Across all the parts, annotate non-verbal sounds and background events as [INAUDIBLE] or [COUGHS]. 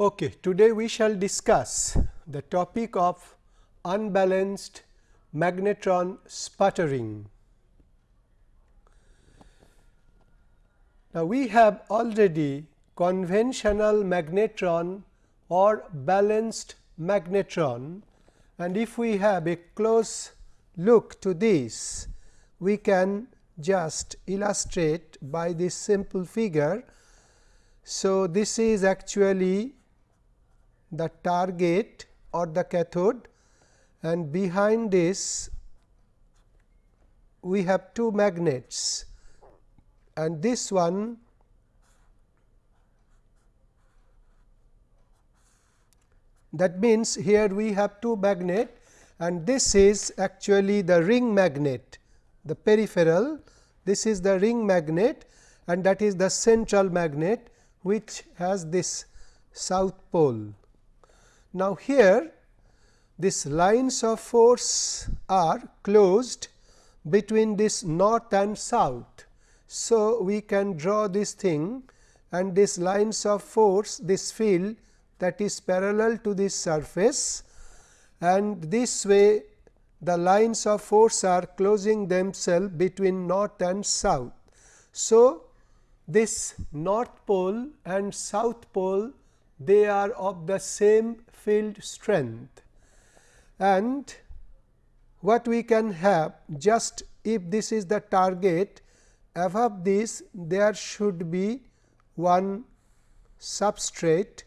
Okay, today we shall discuss the topic of unbalanced magnetron sputtering. Now, we have already conventional magnetron or balanced magnetron and if we have a close look to this, we can just illustrate by this simple figure. So, this is actually the target or the cathode and behind this we have two magnets and this one that means here we have two magnet and this is actually the ring magnet the peripheral this is the ring magnet and that is the central magnet which has this south pole. Now, here these lines of force are closed between this north and south. So, we can draw this thing and these lines of force this field that is parallel to this surface and this way the lines of force are closing themselves between north and south. So, this north pole and south pole they are of the same field strength. And what we can have just if this is the target above this there should be one substrate.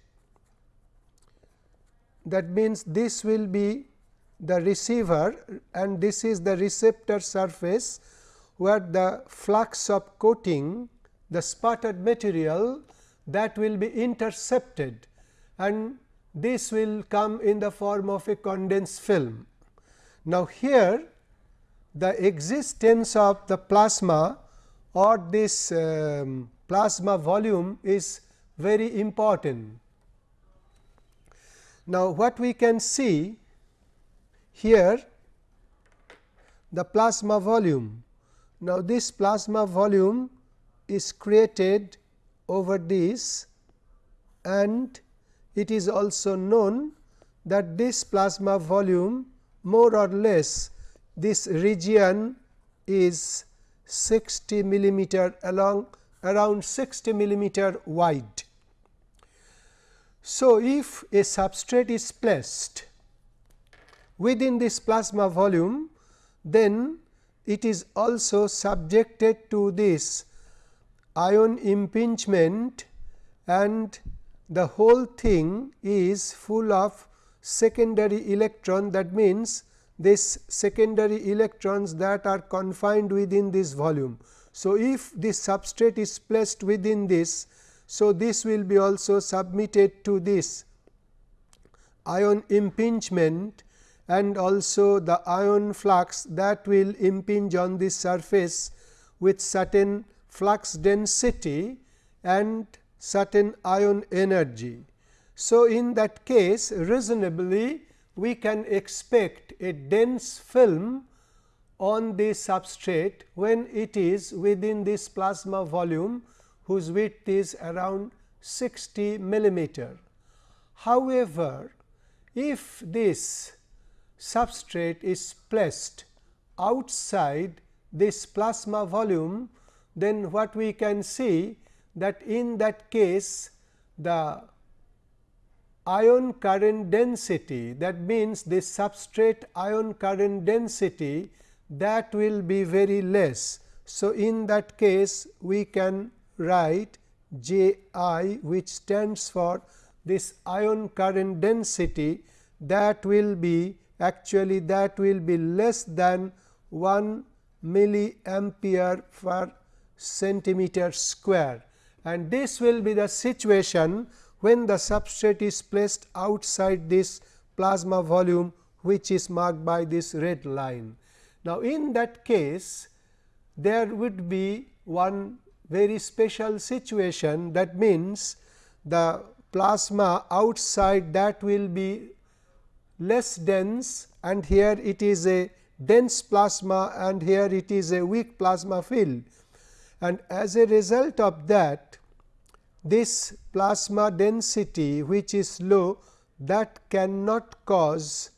That means this will be the receiver and this is the receptor surface where the flux of coating the sputtered material that will be intercepted and this will come in the form of a condensed film. Now, here the existence of the plasma or this um, plasma volume is very important. Now, what we can see here the plasma volume. Now, this plasma volume is created over this and it is also known that this plasma volume more or less this region is 60 millimeter along around 60 millimeter wide. So, if a substrate is placed within this plasma volume, then it is also subjected to this ion impingement and the whole thing is full of secondary electron that means this secondary electrons that are confined within this volume. So, if this substrate is placed within this, so this will be also submitted to this ion impingement and also the ion flux that will impinge on this surface with certain flux density and certain ion energy. So, in that case reasonably we can expect a dense film on the substrate when it is within this plasma volume whose width is around 60 millimeter. However, if this substrate is placed outside this plasma volume, then what we can see that in that case the ion current density that means the substrate ion current density that will be very less. So, in that case we can write J i which stands for this ion current density that will be actually that will be less than 1 milliampere per centimeter square and this will be the situation when the substrate is placed outside this plasma volume which is marked by this red line. Now, in that case there would be one very special situation that means the plasma outside that will be less dense and here it is a dense plasma and here it is a weak plasma field. And as a result of that this plasma density which is low that cannot cause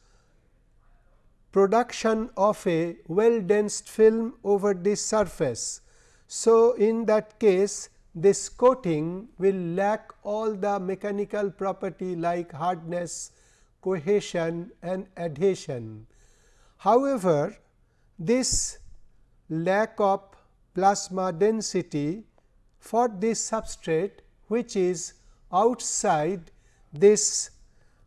production of a well densed film over this surface. So, in that case this coating will lack all the mechanical property like hardness, cohesion and adhesion. However, this lack of plasma density for this substrate which is outside this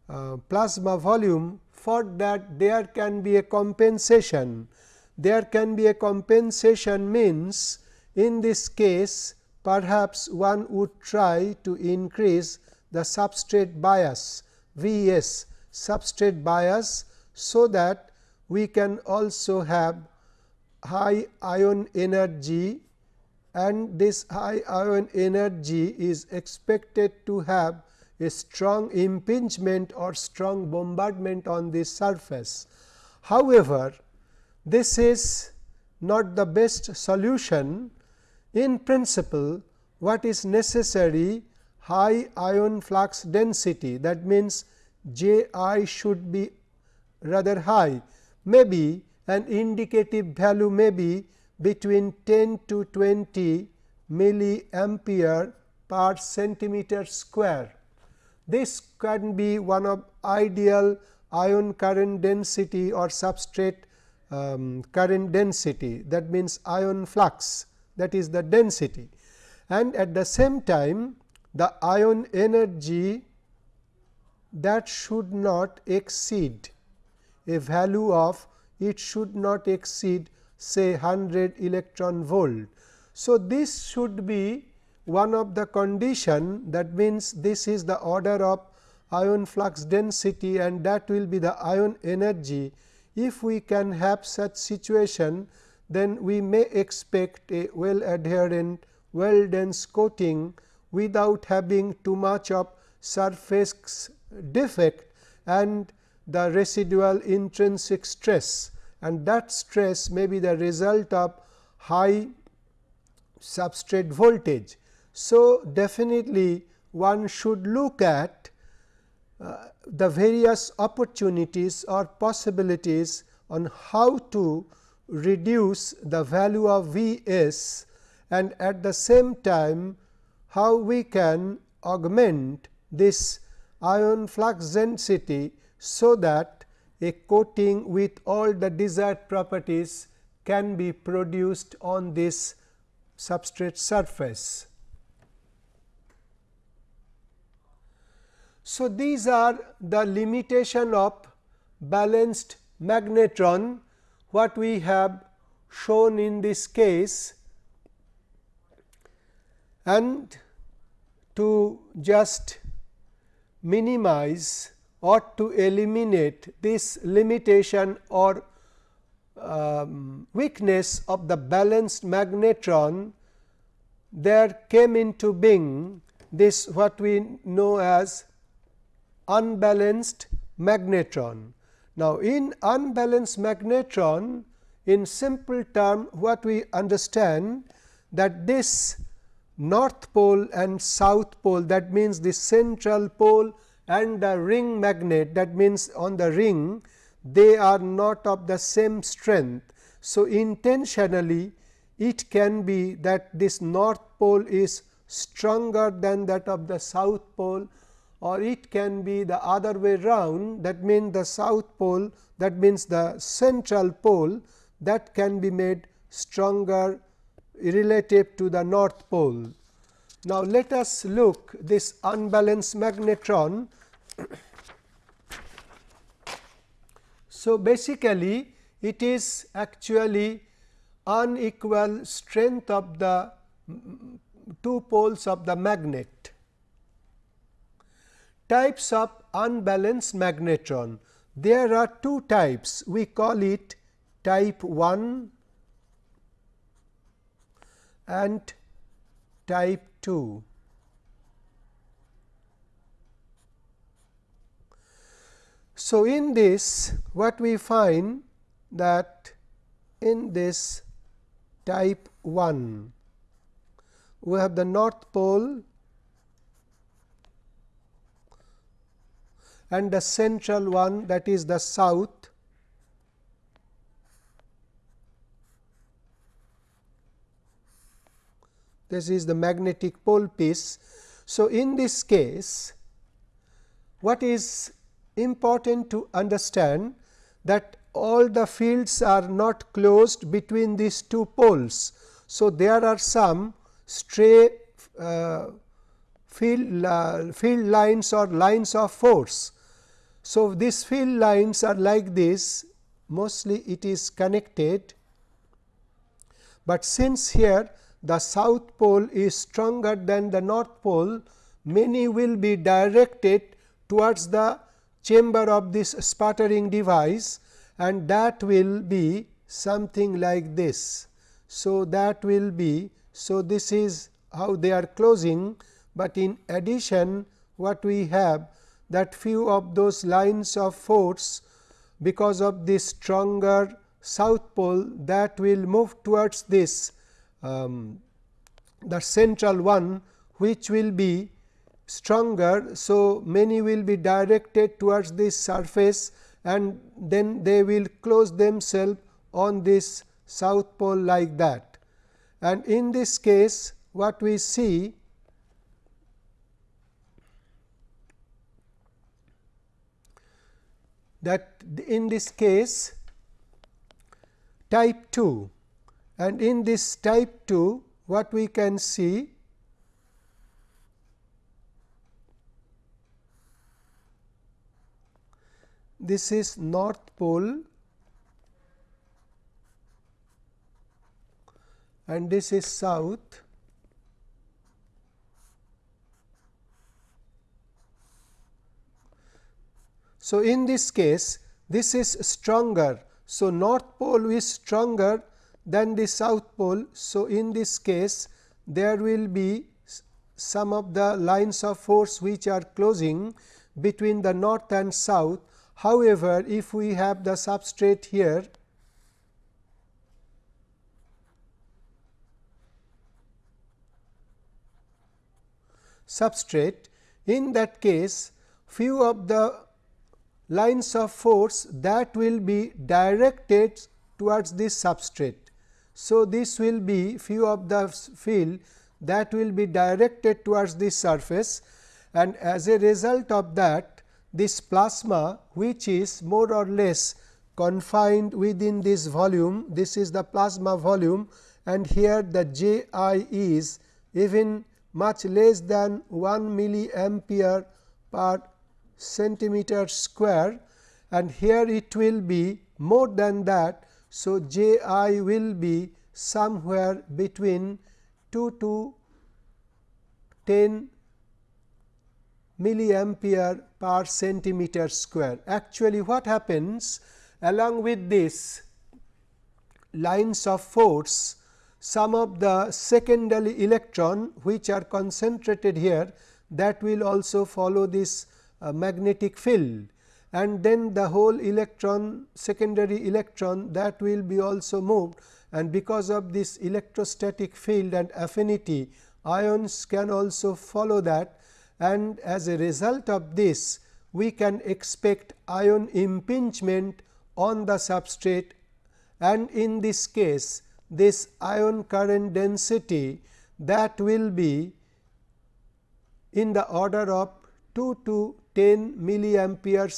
uh, plasma volume for that there can be a compensation. There can be a compensation means in this case perhaps one would try to increase the substrate bias V s substrate bias. So, that we can also have high ion energy and this high ion energy is expected to have a strong impingement or strong bombardment on the surface. However, this is not the best solution. In principle, what is necessary high ion flux density that means J i should be rather high maybe an indicative value may be between 10 to 20 milliampere per centimeter square. This can be one of ideal ion current density or substrate um, current density that means ion flux that is the density and at the same time the ion energy that should not exceed a value of it should not exceed say 100 electron volt. So, this should be one of the condition that means this is the order of ion flux density and that will be the ion energy. If we can have such situation then we may expect a well adherent well dense coating without having too much of surface defect and the residual intrinsic stress and that stress may be the result of high substrate voltage. So, definitely one should look at uh, the various opportunities or possibilities on how to reduce the value of V s and at the same time how we can augment this ion flux density so that a coating with all the desired properties can be produced on this substrate surface. So, these are the limitation of balanced magnetron what we have shown in this case and to just minimize or to eliminate this limitation or um, weakness of the balanced magnetron, there came into being this what we know as unbalanced magnetron. Now, in unbalanced magnetron in simple term what we understand that this north pole and south pole that means the central pole and the ring magnet that means on the ring they are not of the same strength. So, intentionally it can be that this north pole is stronger than that of the south pole or it can be the other way round that means the south pole that means the central pole that can be made stronger relative to the north pole. Now, let us look this unbalanced magnetron [COUGHS] so, basically it is actually unequal strength of the two poles of the magnet. Types of unbalanced magnetron. There are two types we call it type 1 and type 2. So, in this what we find that in this type 1 we have the north pole and the central one that is the south this is the magnetic pole piece. So, in this case what is important to understand that all the fields are not closed between these two poles. So, there are some stray uh, field, uh, field lines or lines of force. So, these field lines are like this mostly it is connected, but since here the south pole is stronger than the north pole many will be directed towards the chamber of this sputtering device and that will be something like this. So, that will be so this is how they are closing, but in addition what we have that few of those lines of force because of this stronger south pole that will move towards this um, the central one which will be stronger. So, many will be directed towards this surface and then they will close themselves on this south pole like that. And in this case what we see that in this case type 2 and in this type 2 what we can see this is north pole and this is south So, in this case this is stronger. So, north pole is stronger than the south pole. So, in this case there will be some of the lines of force which are closing between the north and south. However, if we have the substrate here substrate in that case few of the lines of force that will be directed towards this substrate. So, this will be few of the field that will be directed towards this surface and as a result of that this plasma which is more or less confined within this volume this is the plasma volume and here the J i is even much less than 1 milliampere per centimeter square and here it will be more than that. So, J i will be somewhere between 2 to 10 milliampere per centimeter square. Actually, what happens along with this lines of force, some of the secondary electron which are concentrated here that will also follow this uh, magnetic field. And then the whole electron secondary electron that will be also moved. And because of this electrostatic field and affinity ions can also follow that and as a result of this we can expect ion impingement on the substrate. And in this case this ion current density that will be in the order of 2 to 10 milliampere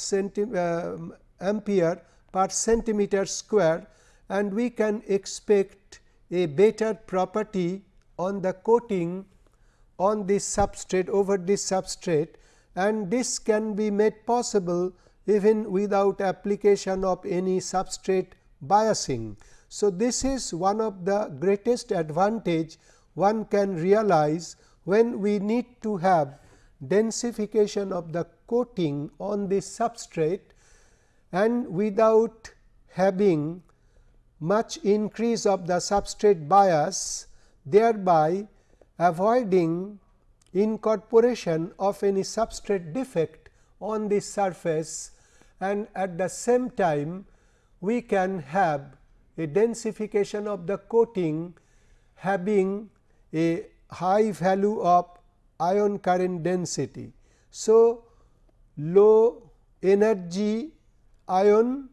uh, ampere per centimeter square. And we can expect a better property on the coating on this substrate over this substrate and this can be made possible even without application of any substrate biasing. So, this is one of the greatest advantage one can realize when we need to have densification of the coating on this substrate and without having much increase of the substrate bias thereby avoiding incorporation of any substrate defect on the surface and at the same time we can have a densification of the coating having a high value of ion current density. So, low energy ion,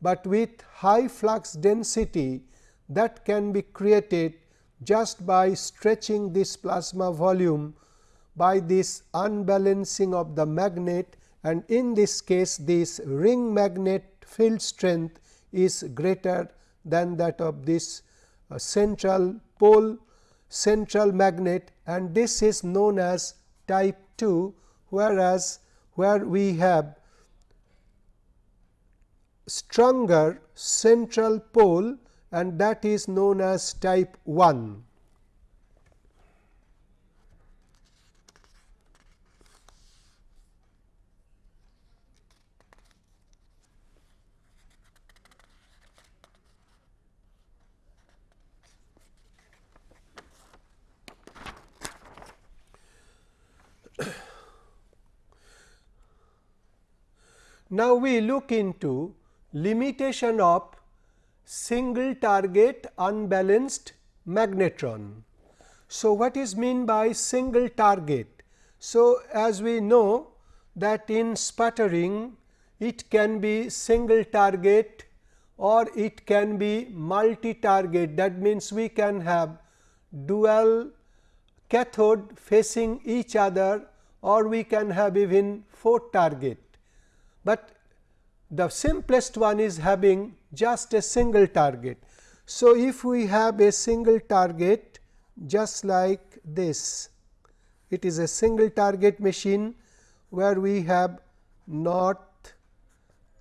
but with high flux density that can be created just by stretching this plasma volume by this unbalancing of the magnet and in this case this ring magnet field strength is greater than that of this uh, central pole central magnet and this is known as type 2 whereas where we have stronger central pole and that is known as type 1. Now, we look into limitation of single target unbalanced magnetron. So, what is mean by single target? So, as we know that in sputtering it can be single target or it can be multi target that means we can have dual cathode facing each other or we can have even 4 target but the simplest one is having just a single target. So, if we have a single target just like this, it is a single target machine where we have north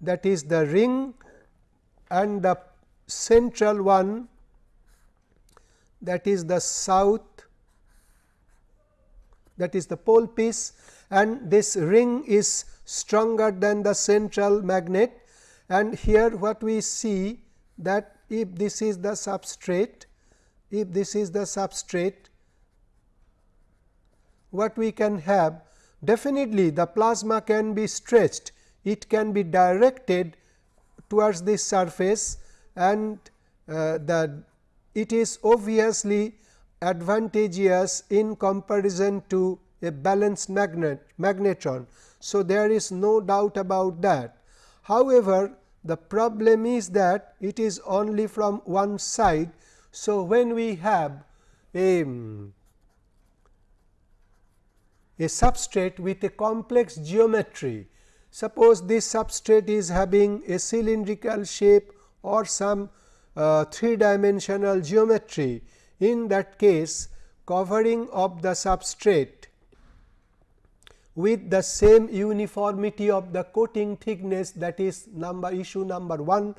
that is the ring and the central one that is the south that is the pole piece and this ring is stronger than the central magnet and here what we see that if this is the substrate if this is the substrate what we can have definitely the plasma can be stretched it can be directed towards this surface and uh, the it is obviously advantageous in comparison to a balanced magnet magnetron. So, there is no doubt about that. However, the problem is that it is only from one side. So, when we have a, a substrate with a complex geometry, suppose this substrate is having a cylindrical shape or some uh, three dimensional geometry. In that case, covering of the substrate with the same uniformity of the coating thickness that is number issue number 1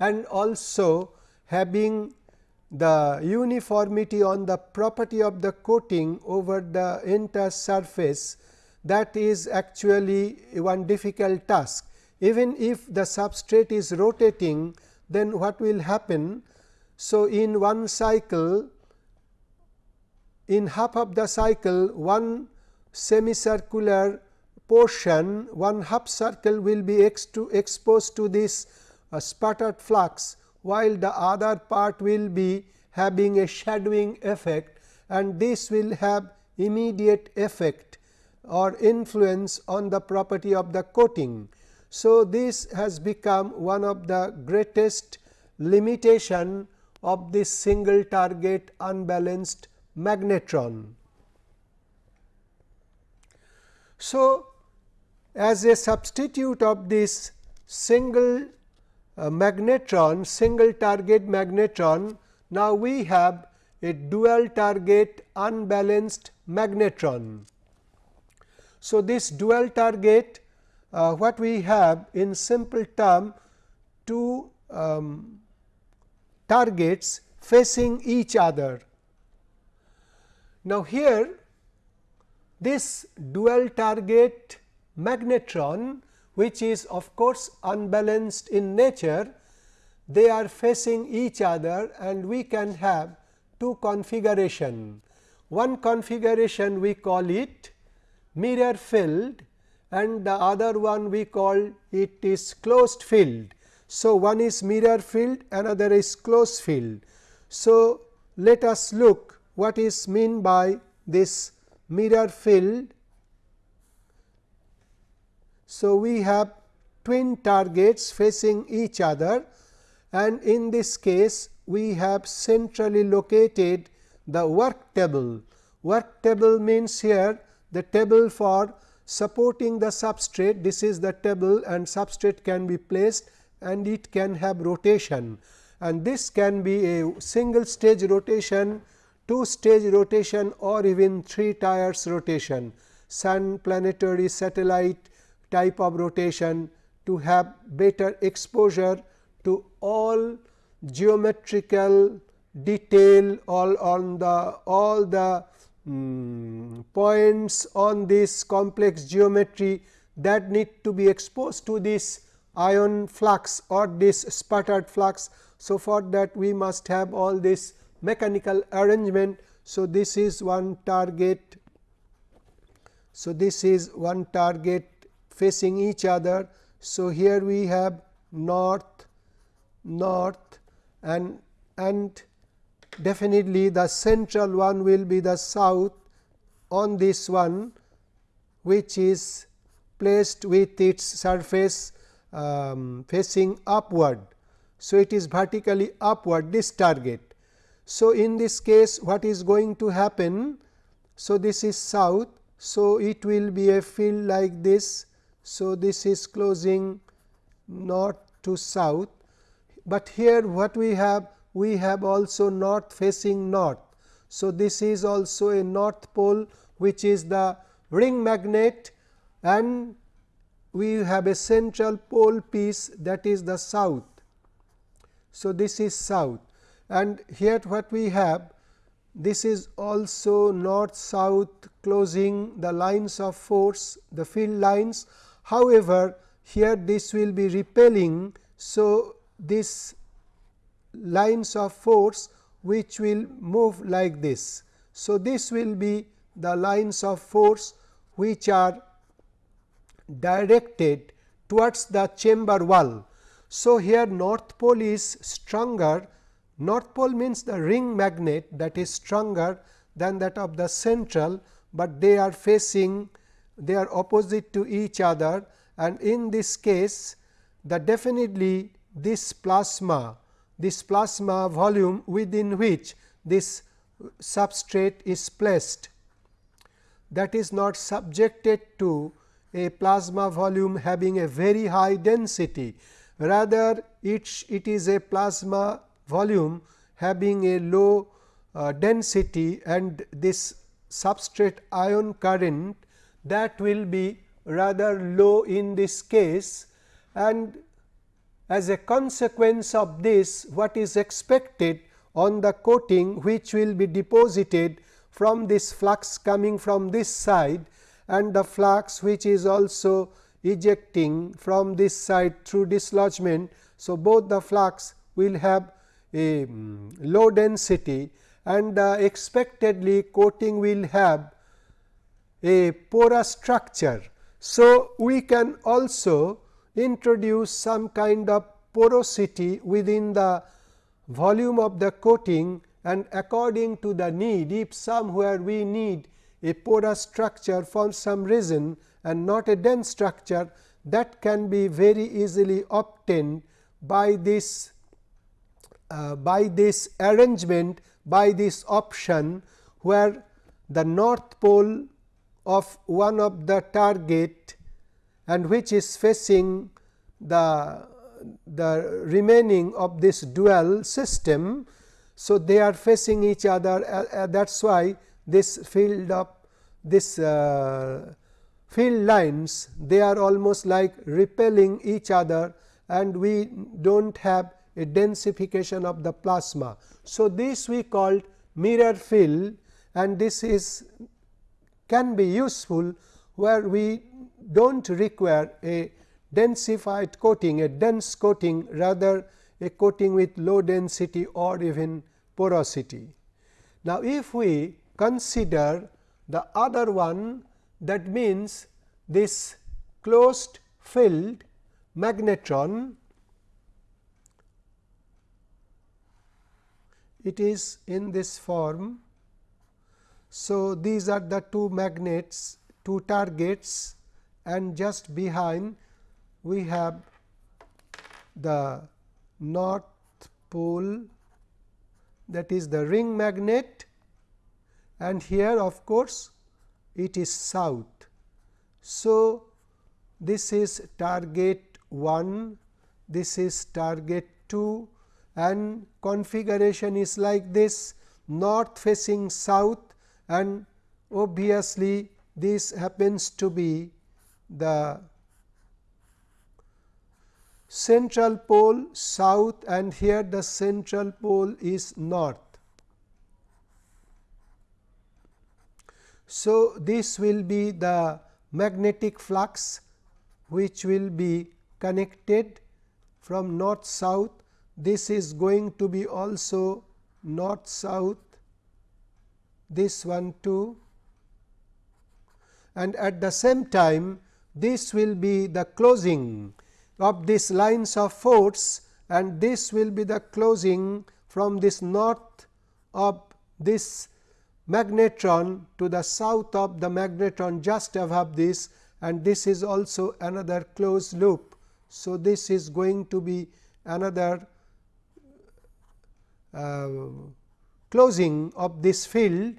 and also having the uniformity on the property of the coating over the entire surface that is actually one difficult task. Even if the substrate is rotating then what will happen? So, in one cycle in half of the cycle one semicircular portion one half circle will be ex to exposed to this uh, sputtered flux, while the other part will be having a shadowing effect and this will have immediate effect or influence on the property of the coating. So, this has become one of the greatest limitation of this single target unbalanced magnetron. So, as a substitute of this single uh, magnetron, single target magnetron, now we have a dual target unbalanced magnetron. So, this dual target uh, what we have in simple term two um, targets facing each other. Now, here this dual target magnetron which is of course unbalanced in nature, they are facing each other and we can have two configuration. One configuration we call it mirror field and the other one we call it is closed field. So, one is mirror field another is closed field. So, let us look what is mean by this mirror field. So, we have twin targets facing each other and in this case we have centrally located the work table. Work table means here the table for supporting the substrate this is the table and substrate can be placed and it can have rotation and this can be a single stage rotation, two stage rotation or even three tires rotation, sun planetary satellite type of rotation to have better exposure to all geometrical detail all on the all the um, points on this complex geometry that need to be exposed to this ion flux or this sputtered flux. So, for that we must have all this mechanical arrangement. So, this is one target. So, this is one target facing each other. So, here we have north, north and and definitely the central one will be the south on this one which is placed with its surface um, facing upward. So, it is vertically upward this target. So, in this case what is going to happen? So, this is south. So, it will be a field like this. So, this is closing north to south, but here what we have we have also north facing north. So, this is also a north pole which is the ring magnet and we have a central pole piece that is the south. So, this is south and here what we have this is also north south closing the lines of force the field lines. However, here this will be repelling. So, this lines of force which will move like this. So, this will be the lines of force which are directed towards the chamber wall. So, here north pole is stronger, north pole means the ring magnet that is stronger than that of the central, but they are facing they are opposite to each other and in this case the definitely this plasma this plasma volume within which this substrate is placed that is not subjected to a plasma volume having a very high density. Rather it, it is a plasma volume having a low uh, density and this substrate ion current that will be rather low in this case and as a consequence of this what is expected on the coating which will be deposited from this flux coming from this side and the flux which is also ejecting from this side through dislodgement. So, both the flux will have a um, low density and uh, expectedly coating will have a porous structure. So, we can also introduce some kind of porosity within the volume of the coating and according to the need if somewhere we need a porous structure for some reason and not a dense structure that can be very easily obtained by this uh, by this arrangement by this option where the north pole of one of the target and which is facing the the remaining of this dual system. So, they are facing each other uh, uh, that is why this field of this uh, field lines they are almost like repelling each other and we do not have a densification of the plasma. So, this we called mirror field and this is can be useful where we do not require a densified coating, a dense coating rather a coating with low density or even porosity. Now, if we consider the other one that means this closed field magnetron it is in this form. So, these are the two magnets two targets and just behind we have the north pole that is the ring magnet and here of course, it is south. So, this is target 1, this is target 2 and configuration is like this north facing south and obviously, this happens to be the central pole south and here the central pole is north. So, this will be the magnetic flux which will be connected from north south. This is going to be also north south, this one too and at the same time this will be the closing of these lines of force and this will be the closing from this north of this magnetron to the south of the magnetron just above this and this is also another closed loop. So, this is going to be another Uh, closing of this field,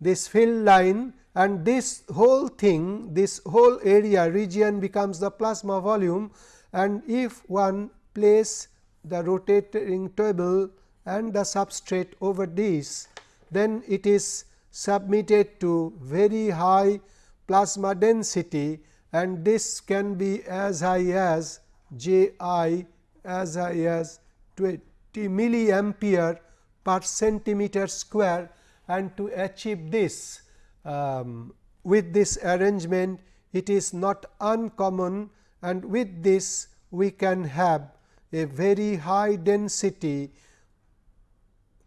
this field line and this whole thing, this whole area region becomes the plasma volume. And if one place the rotating table and the substrate over this, then it is submitted to very high plasma density and this can be as high as J i as high as 20 milliampere per centimeter square and to achieve this um, with this arrangement it is not uncommon and with this we can have a very high density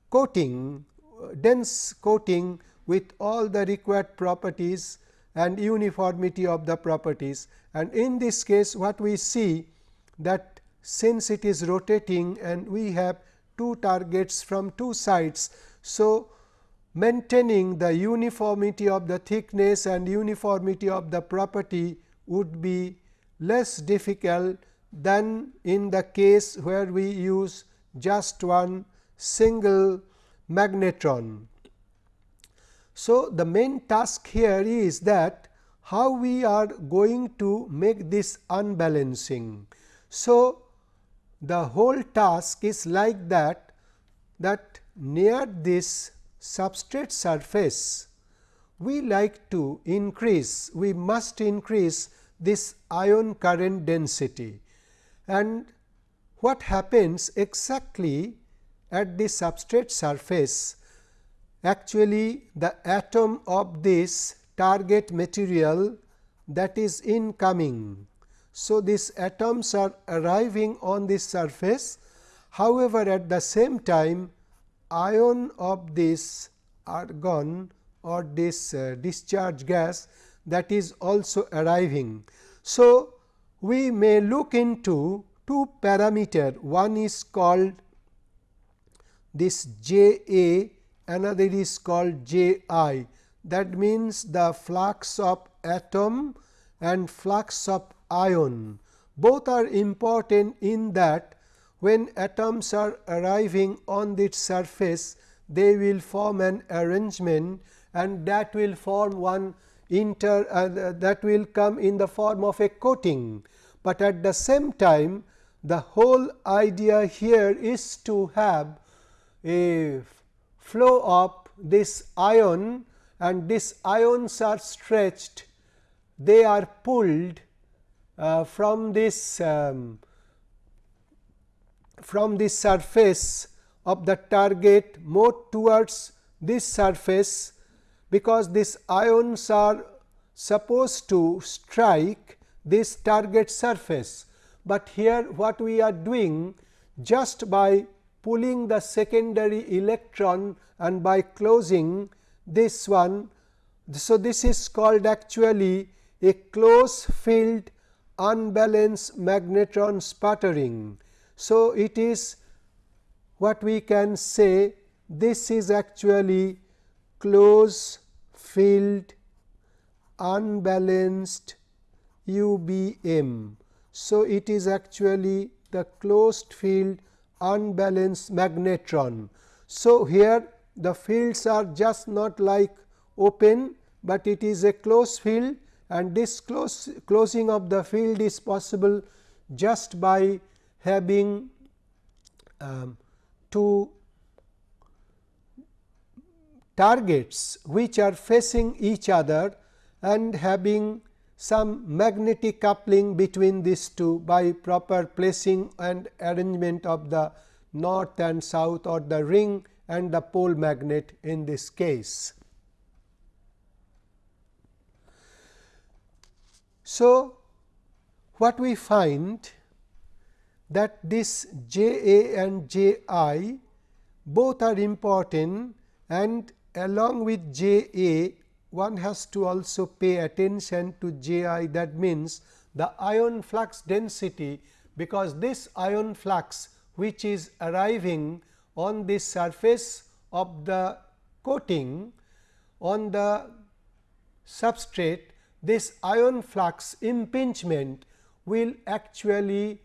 coating dense coating with all the required properties and uniformity of the properties. And in this case what we see that since it is rotating and we have two targets from two sides. So, maintaining the uniformity of the thickness and uniformity of the property would be less difficult than in the case where we use just one single magnetron. So, the main task here is that how we are going to make this unbalancing. So, the whole task is like that that near this substrate surface we like to increase we must increase this ion current density and what happens exactly at the substrate surface actually the atom of this target material that is incoming. So, these atoms are arriving on this surface. However, at the same time ion of this argon or this uh, discharge gas that is also arriving. So, we may look into two parameter. One is called this J A another is called J I. That means the flux of atom and flux of ion. Both are important in that when atoms are arriving on this surface they will form an arrangement and that will form one inter uh, that will come in the form of a coating, but at the same time the whole idea here is to have a flow of this ion and these ions are stretched they are pulled from this um, from the surface of the target more towards this surface because these ions are supposed to strike this target surface. But here what we are doing just by pulling the secondary electron and by closing this one. So, this is called actually a close field unbalanced magnetron sputtering so, it is what we can say this is actually closed field unbalanced UBM. So, it is actually the closed field unbalanced magnetron. So, here the fields are just not like open, but it is a closed field and this close, closing of the field is possible just by having um, two targets which are facing each other and having some magnetic coupling between these two by proper placing and arrangement of the north and south or the ring and the pole magnet in this case. So, what we find that this J A and J I both are important and along with J A one has to also pay attention to J i. That means the ion flux density because this ion flux which is arriving on the surface of the coating on the substrate this ion flux impingement will actually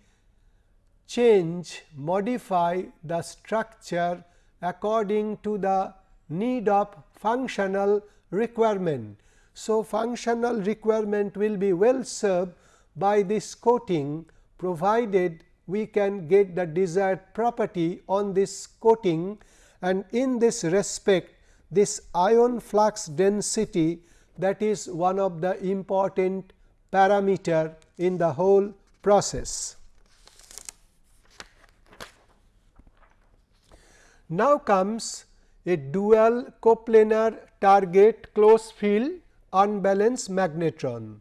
change modify the structure according to the need of functional requirement. So, functional requirement will be well served by this coating provided we can get the desired property on this coating and in this respect this ion flux density that is one of the important parameter in the whole process. Now comes a dual coplanar target closed field unbalanced magnetron.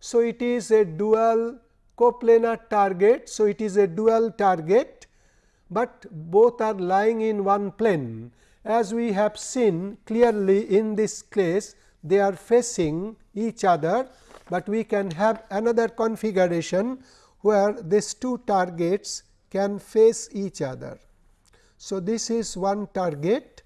So, it is a dual coplanar target. So, it is a dual target, but both are lying in one plane. As we have seen clearly in this case they are facing each other, but we can have another configuration where these two targets can face each other. So, this is one target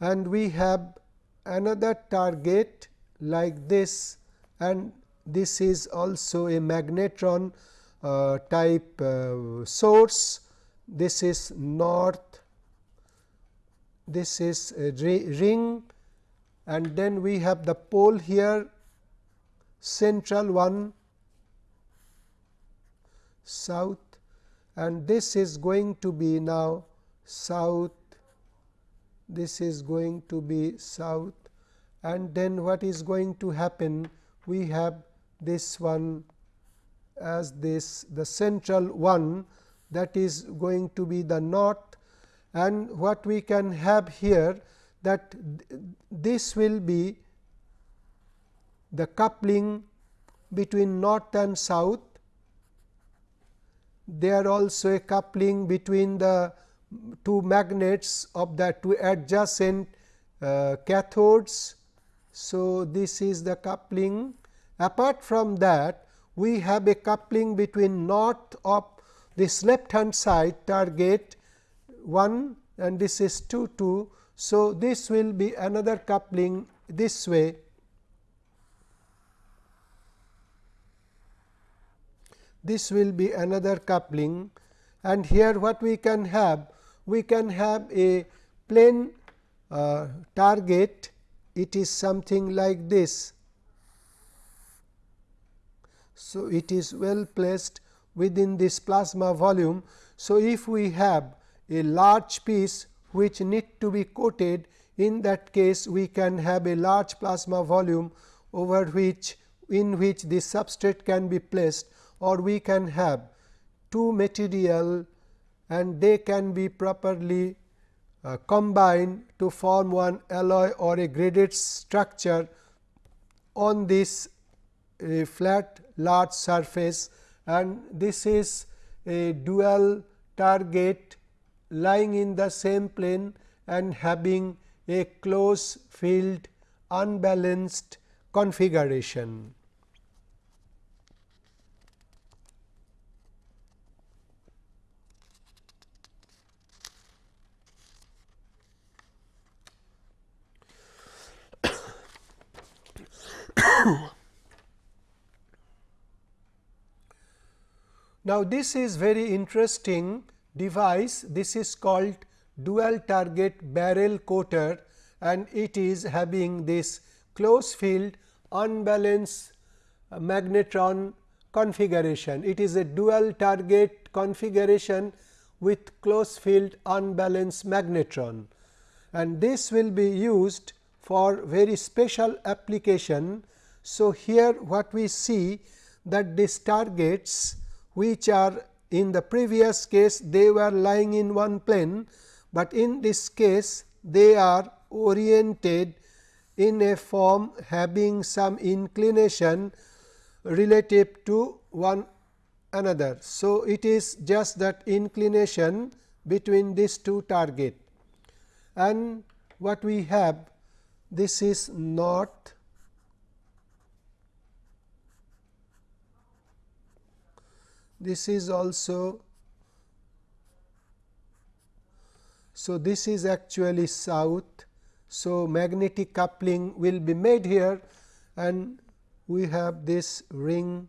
and we have another target like this and this is also a magnetron uh, type uh, source. This is north, this is a ring and then we have the pole here central one south. And this is going to be now south. This is going to be south. And then what is going to happen? We have this one as this the central one that is going to be the north. And what we can have here that this will be the coupling between north and south. There also a coupling between the two magnets of the two adjacent uh, cathodes. So, this is the coupling. Apart from that, we have a coupling between north of this left hand side target 1 and this is 2 2. So, this will be another coupling this way. This will be another coupling and here what we can have we can have a plane uh, target it is something like this. So, it is well placed within this plasma volume. So, if we have a large piece which need to be coated. In that case we can have a large plasma volume over which in which the substrate can be placed or we can have two material and they can be properly uh, combined to form one alloy or a graded structure on this a flat large surface. And this is a dual target lying in the same plane and having a closed field unbalanced configuration. [COUGHS] Now, this is very interesting device. This is called dual target barrel coater and it is having this closed field unbalanced magnetron configuration. It is a dual target configuration with closed field unbalanced magnetron and this will be used for very special application. So, here what we see that these targets which are in the previous case they were lying in one plane, but in this case they are oriented in a form having some inclination relative to one another. So, it is just that inclination between these two target and what we have this is north this is also so this is actually south so magnetic coupling will be made here and we have this ring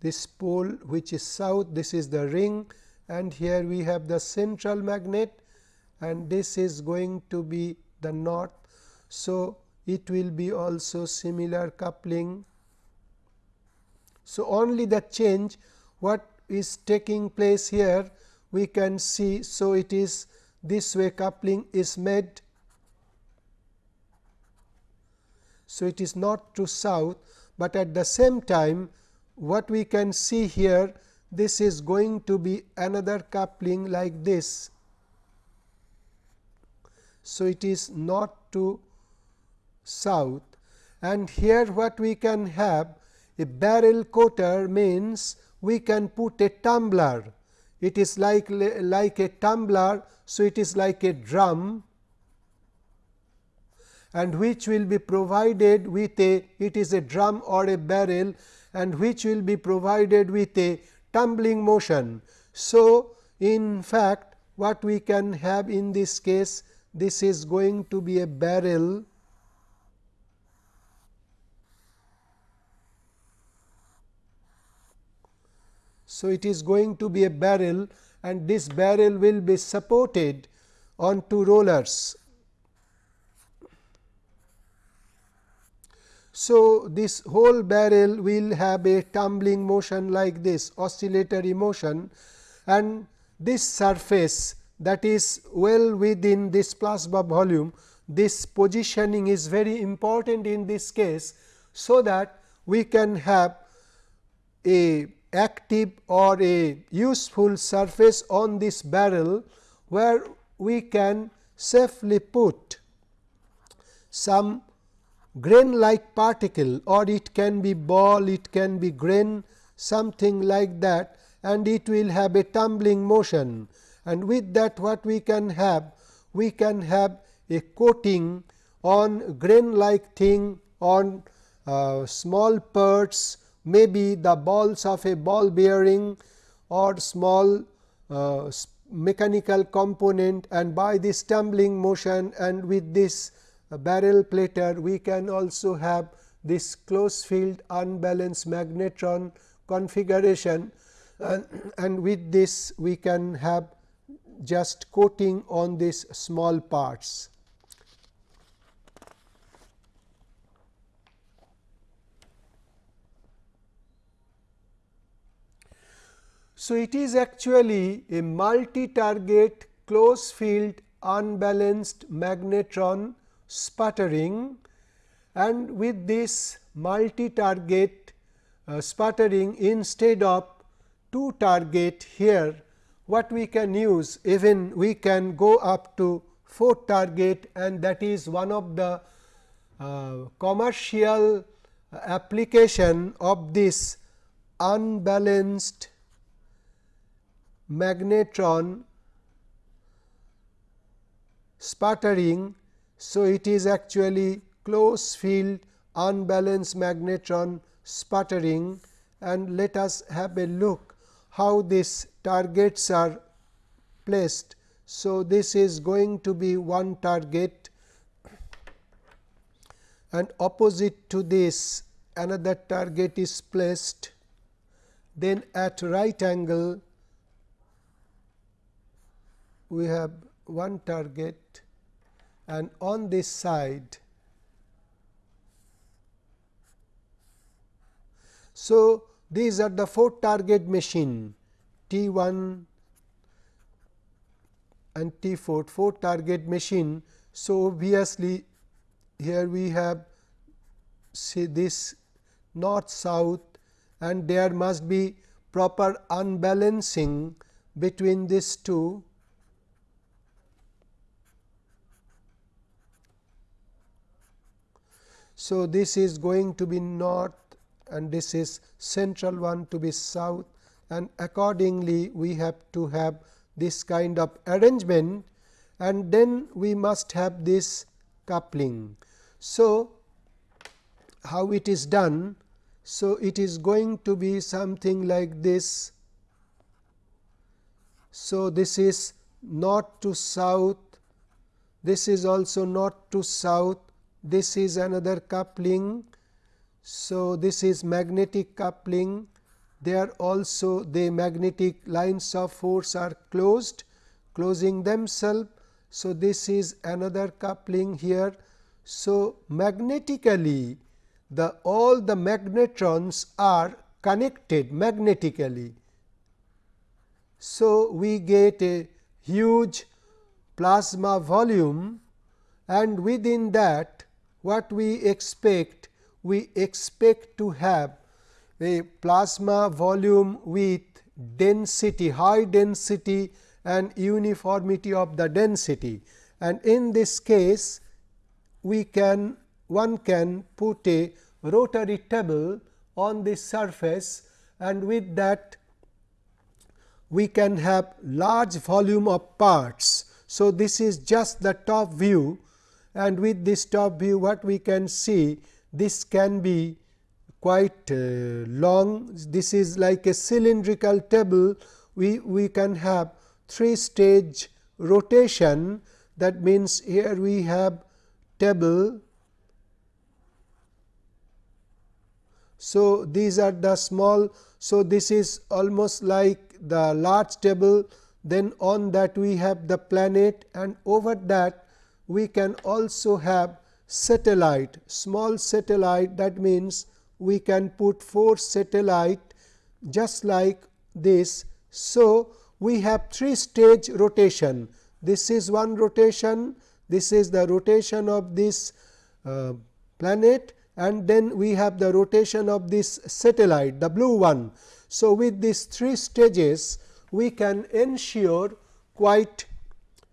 this pole which is south this is the ring and here we have the central magnet and this is going to be the north. So, it will be also similar coupling. So, only the change what is taking place here we can see. So, it is this way coupling is made. So, it is north to south, but at the same time what we can see here this is going to be another coupling like this so, it is north to south and here what we can have a barrel coater means we can put a tumbler. It is like, like a tumbler. So, it is like a drum and which will be provided with a it is a drum or a barrel and which will be provided with a tumbling motion. So, in fact, what we can have in this case this is going to be a barrel So, it is going to be a barrel and this barrel will be supported on two rollers. So, this whole barrel will have a tumbling motion like this oscillatory motion and this surface that is well within this plasma volume. This positioning is very important in this case. So, that we can have a active or a useful surface on this barrel, where we can safely put some grain like particle or it can be ball, it can be grain something like that and it will have a tumbling motion and with that what we can have? We can have a coating on grain like thing on uh, small parts maybe the balls of a ball bearing or small uh, mechanical component and by this tumbling motion and with this uh, barrel plater we can also have this closed field unbalanced magnetron configuration and, and with this we can have just coating on these small parts. So, it is actually a multi-target closed field unbalanced magnetron sputtering. And with this multi-target uh, sputtering instead of two target here what we can use even we can go up to 4 target and that is one of the uh, commercial application of this unbalanced magnetron sputtering. So, it is actually closed field unbalanced magnetron sputtering and let us have a look how these targets are placed. So, this is going to be one target and opposite to this another target is placed then at right angle we have one target and on this side. So, these are the four target machine T 1 and T 4 four target machine. So, obviously, here we have see this north south and there must be proper unbalancing between these two So, this is going to be north and this is central one to be south and accordingly we have to have this kind of arrangement and then we must have this coupling. So, how it is done? So, it is going to be something like this. So, this is north to south, this is also north to south this is another coupling. So, this is magnetic coupling there also the magnetic lines of force are closed closing themselves. So, this is another coupling here. So, magnetically the all the magnetrons are connected magnetically. So, we get a huge plasma volume and within that what we expect? We expect to have a plasma volume with density, high density and uniformity of the density. And in this case, we can one can put a rotary table on this surface and with that we can have large volume of parts. So, this is just the top view and with this top view what we can see this can be quite uh, long. This is like a cylindrical table. We we can have three stage rotation. That means here we have table. So these are the small. So this is almost like the large table. Then on that we have the planet. And over that we can also have satellite small satellite that means we can put 4 satellite just like this. So, we have 3 stage rotation this is one rotation this is the rotation of this uh, planet and then we have the rotation of this satellite the blue one. So, with these 3 stages we can ensure quite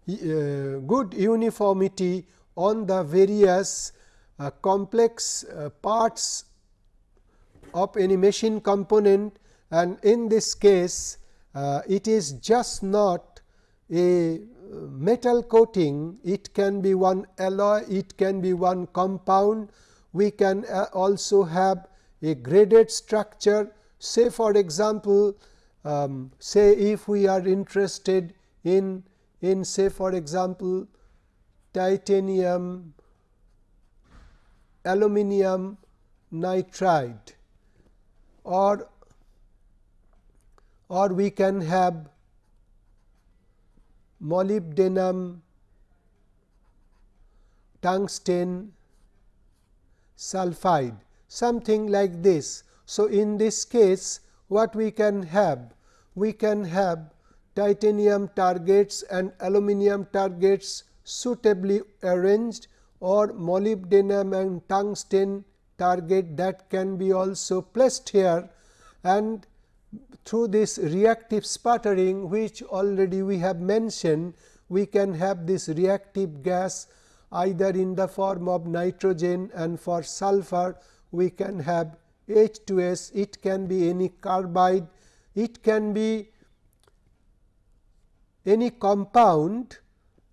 uh, good uniformity on the various uh, complex uh, parts of any machine component. And in this case uh, it is just not a metal coating. It can be one alloy. It can be one compound. We can uh, also have a graded structure. Say for example um, say if we are interested in in say for example, titanium aluminum nitride or or we can have molybdenum tungsten sulphide something like this. So, in this case what we can have? We can have titanium targets and aluminum targets suitably arranged or molybdenum and tungsten target that can be also placed here. And through this reactive sputtering which already we have mentioned we can have this reactive gas either in the form of nitrogen and for sulfur we can have H2S it can be any carbide. It can be any compound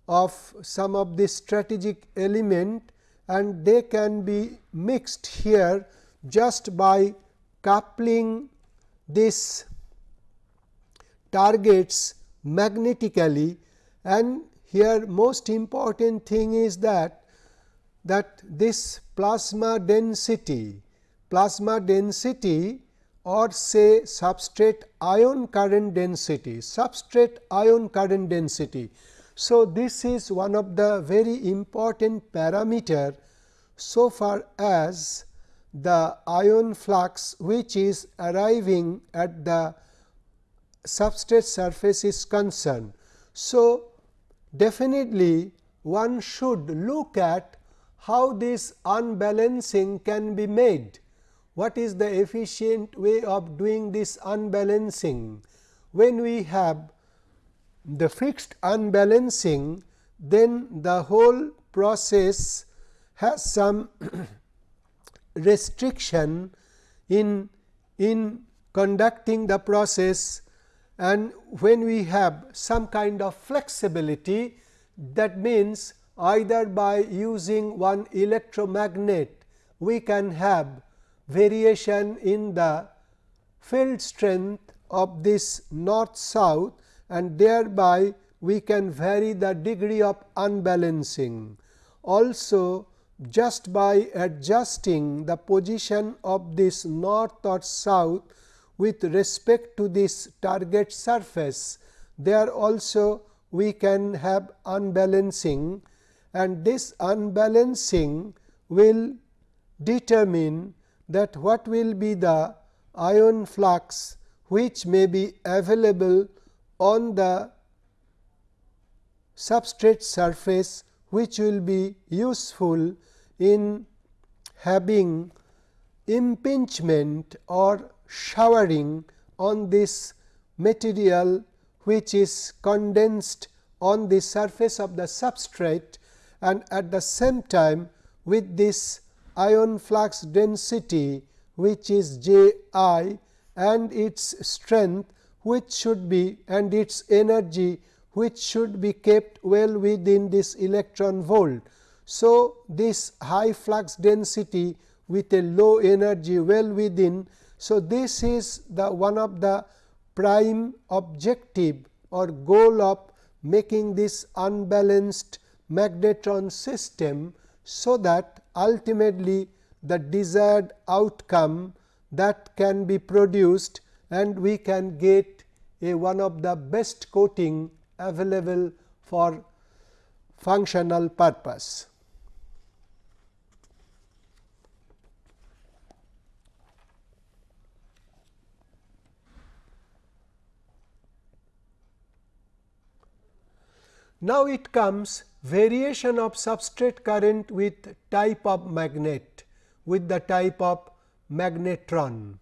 of some of the strategic element and they can be mixed here just by coupling this targets magnetically. And here most important thing is that that this plasma density plasma density or say substrate ion current density, substrate ion current density. So, this is one of the very important parameter so far as the ion flux which is arriving at the substrate surface is concerned. So, definitely one should look at how this unbalancing can be made. What is the efficient way of doing this unbalancing? When we have the fixed unbalancing, then the whole process has some [COUGHS] restriction in, in conducting the process and when we have some kind of flexibility that means either by using one electromagnet we can have variation in the field strength of this north south and thereby we can vary the degree of unbalancing. Also just by adjusting the position of this north or south with respect to this target surface, there also we can have unbalancing and this unbalancing will determine that what will be the ion flux which may be available on the substrate surface which will be useful in having impingement or showering on this material which is condensed on the surface of the substrate and at the same time with this ion flux density which is J i and its strength which should be and its energy which should be kept well within this electron volt. So, this high flux density with a low energy well within. So, this is the one of the prime objective or goal of making this unbalanced magnetron system. So, that ultimately the desired outcome that can be produced and we can get a one of the best coating available for functional purpose. Now, it comes variation of substrate current with type of magnet with the type of magnetron.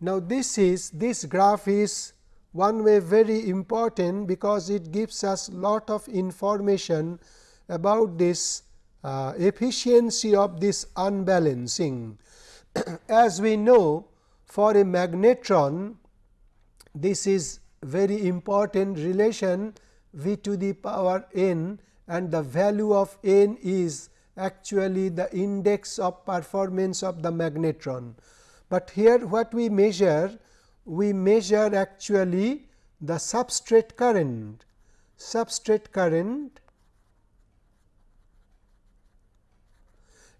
Now, this is this graph is one way very important because it gives us lot of information about this uh, efficiency of this unbalancing. [CLEARS THROAT] As we know for a magnetron this is very important relation v to the power n and the value of n is actually the index of performance of the magnetron. But here what we measure? We measure actually the substrate current, substrate current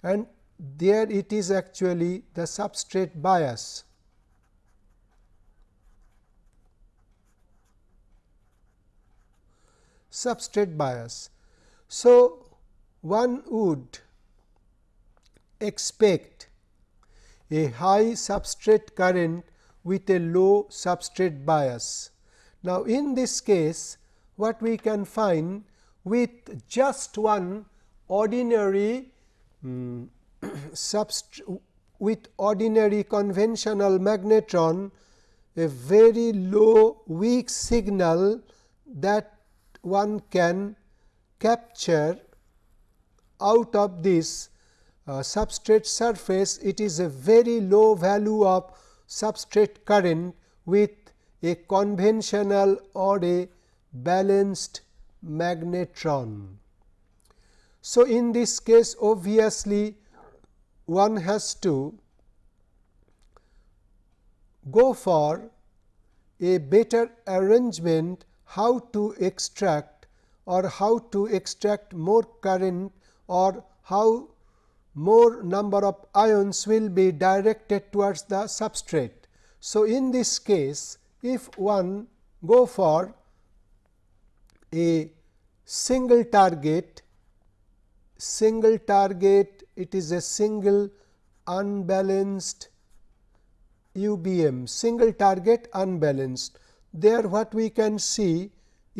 and there it is actually the substrate bias. substrate bias. So, one would expect a high substrate current with a low substrate bias. Now, in this case what we can find with just one ordinary [CLEARS THROAT] um, with ordinary conventional magnetron a very low weak signal that one can capture out of this uh, substrate surface it is a very low value of substrate current with a conventional or a balanced magnetron. So, in this case obviously, one has to go for a better arrangement how to extract or how to extract more current or how more number of ions will be directed towards the substrate. So, in this case if one go for a single target, single target it is a single unbalanced UBM, single target unbalanced. There what we can see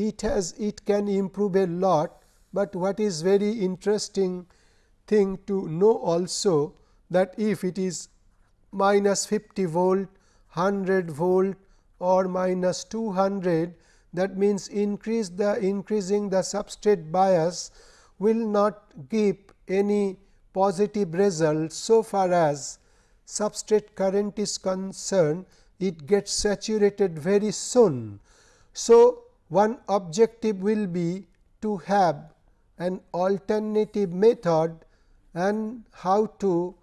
it has it can improve a lot, but what is very interesting thing to know also that if it is minus 50 volt, 100 volt or minus 200 that means increase the increasing the substrate bias will not give any positive result so far as substrate current is concerned it gets saturated very soon. So, one objective will be to have an alternative method and how to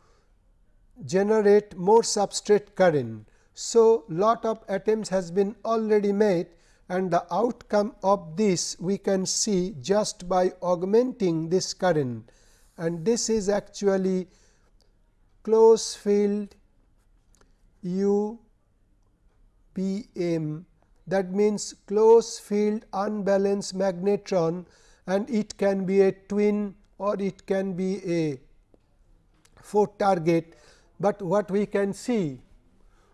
generate more substrate current. So, lot of attempts has been already made and the outcome of this we can see just by augmenting this current and this is actually closed field U B M that means closed field unbalanced magnetron and it can be a twin or it can be a 4 target, but what we can see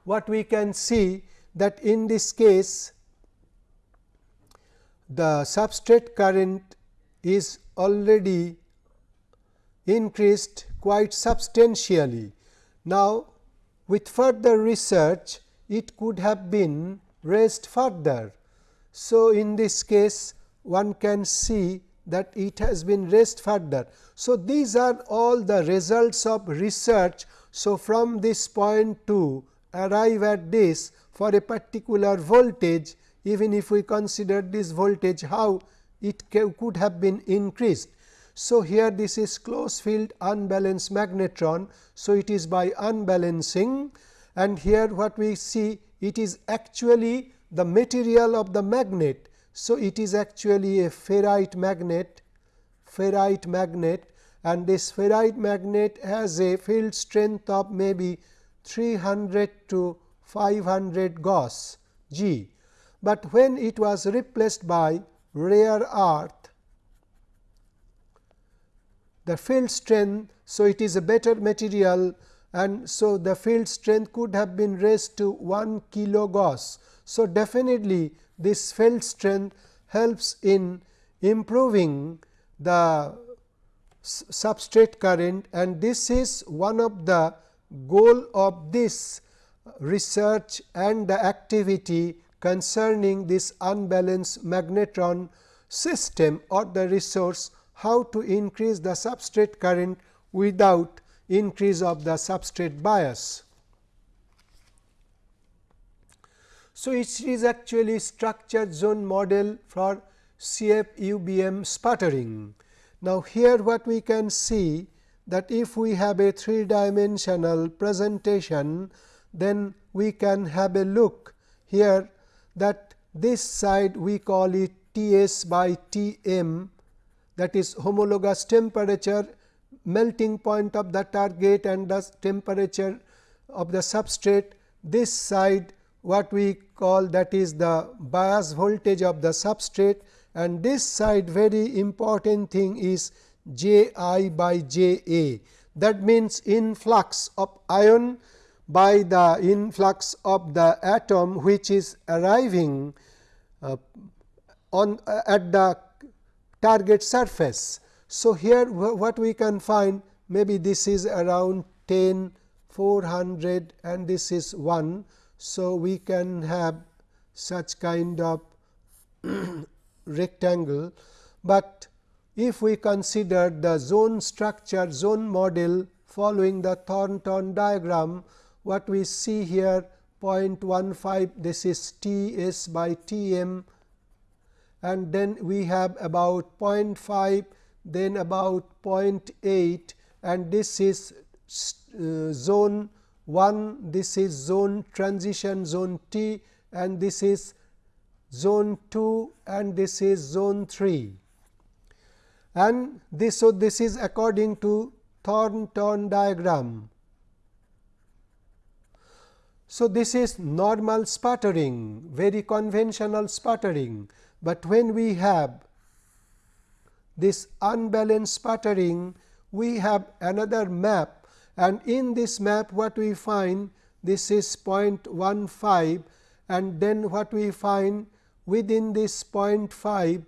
what we can see that in this case the substrate current is already increased quite substantially. Now, with further research it could have been raised further. So, in this case one can see that it has been raised further. So, these are all the results of research. So, from this point to arrive at this for a particular voltage even if we consider this voltage how it could have been increased. So, here this is closed field unbalanced magnetron. So, it is by unbalancing and here what we see it is actually the material of the magnet. So, it is actually a ferrite magnet ferrite magnet and this ferrite magnet has a field strength of maybe 300 to 500 Gauss G but when it was replaced by rare earth the field strength. So, it is a better material and so the field strength could have been raised to 1 kilo Gauss. So, definitely this field strength helps in improving the substrate current and this is one of the goal of this research and the activity concerning this unbalanced magnetron system or the resource how to increase the substrate current without increase of the substrate bias. So, it is actually structure zone model for CFUBM sputtering. Now, here what we can see that if we have a three dimensional presentation, then we can have a look here that this side we call it T s by T m that is homologous temperature melting point of the target and the temperature of the substrate. This side what we call that is the bias voltage of the substrate and this side very important thing is J i by J a that means influx of ion by the influx of the atom which is arriving uh, on uh, at the target surface. So, here what we can find maybe this is around 10 400 and this is 1. So, we can have such kind of [CLEARS THROAT] rectangle, but if we consider the zone structure zone model following the Thornton diagram what we see here 0.15 this is T s by T m and then we have about 0.5 then about 0.8 and this is uh, zone 1 this is zone transition zone T and this is zone 2 and this is zone 3 and this so this is according to Thornton diagram. So, this is normal sputtering very conventional sputtering, but when we have this unbalanced sputtering we have another map. And in this map what we find this is 0.15 and then what we find within this 0.5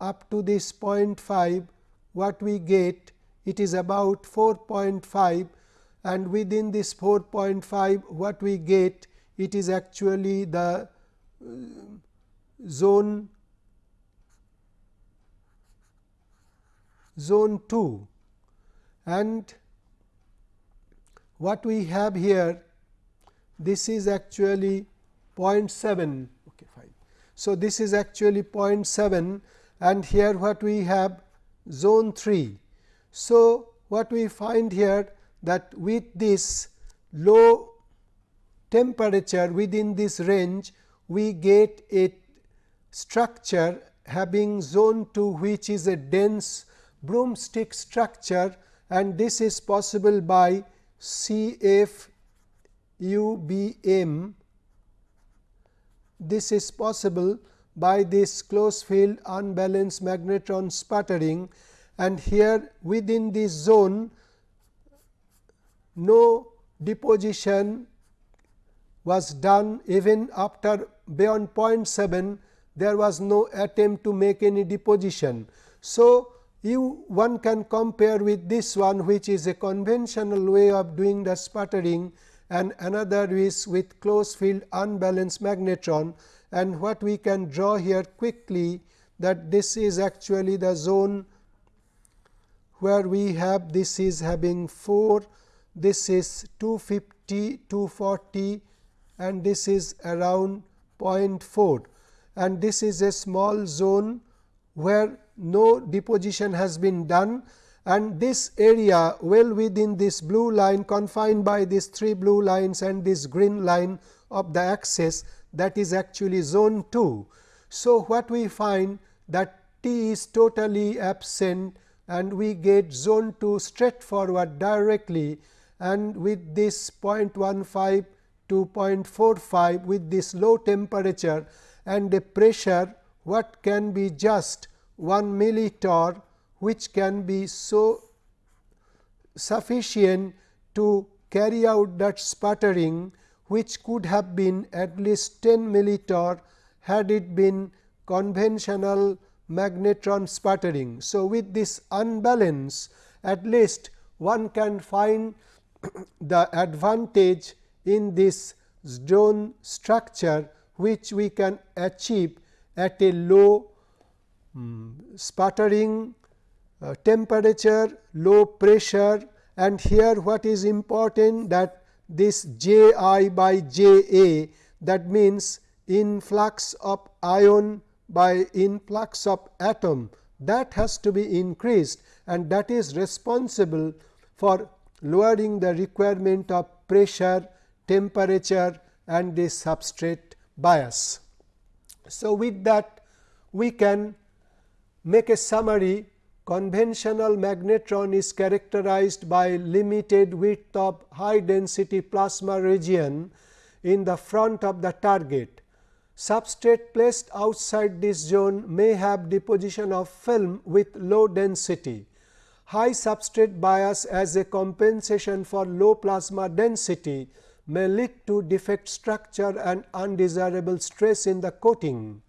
up to this 0.5 what we get it is about 4.5 and within this 4.5 what we get it is actually the uh, zone zone 2 and what we have here this is actually 0.7 okay fine. So this is actually 0.7 and here what we have zone 3 so what we find here that with this low temperature within this range we get a structure having zone 2 which is a dense broomstick structure and this is possible by CFUBM. This is possible by this closed field unbalanced magnetron sputtering and here within this zone no deposition was done even after beyond 0.7 there was no attempt to make any deposition. So, you one can compare with this one which is a conventional way of doing the sputtering and another is with closed field unbalanced magnetron. And what we can draw here quickly that this is actually the zone where we have this is having 4 this is 250 240 and this is around 0.4 and this is a small zone where no deposition has been done and this area well within this blue line confined by these three blue lines and this green line of the axis that is actually zone 2. So, what we find that T is totally absent and we get zone 2 straightforward directly and with this 0.15 to 0.45 with this low temperature and the pressure what can be just 1 millitorr which can be so sufficient to carry out that sputtering which could have been at least 10 millitorr had it been conventional magnetron sputtering. So, with this unbalance at least one can find [CLEARS THROAT] the advantage in this zone structure which we can achieve at a low um, sputtering uh, temperature, low pressure and here what is important that this J i by J a that means influx of ion by influx of atom that has to be increased and that is responsible for lowering the requirement of pressure, temperature and the substrate bias. So, with that we can make a summary conventional magnetron is characterized by limited width of high density plasma region in the front of the target. Substrate placed outside this zone may have deposition of film with low density. High substrate bias as a compensation for low plasma density may lead to defect structure and undesirable stress in the coating.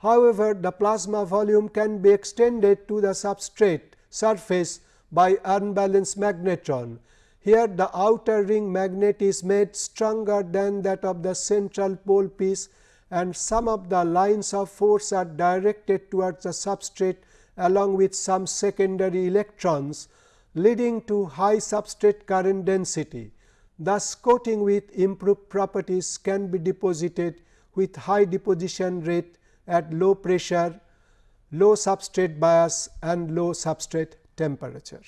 However, the plasma volume can be extended to the substrate surface by unbalanced magnetron. Here the outer ring magnet is made stronger than that of the central pole piece and some of the lines of force are directed towards the substrate along with some secondary electrons leading to high substrate current density. Thus, coating with improved properties can be deposited with high deposition rate at low pressure, low substrate bias and low substrate temperature.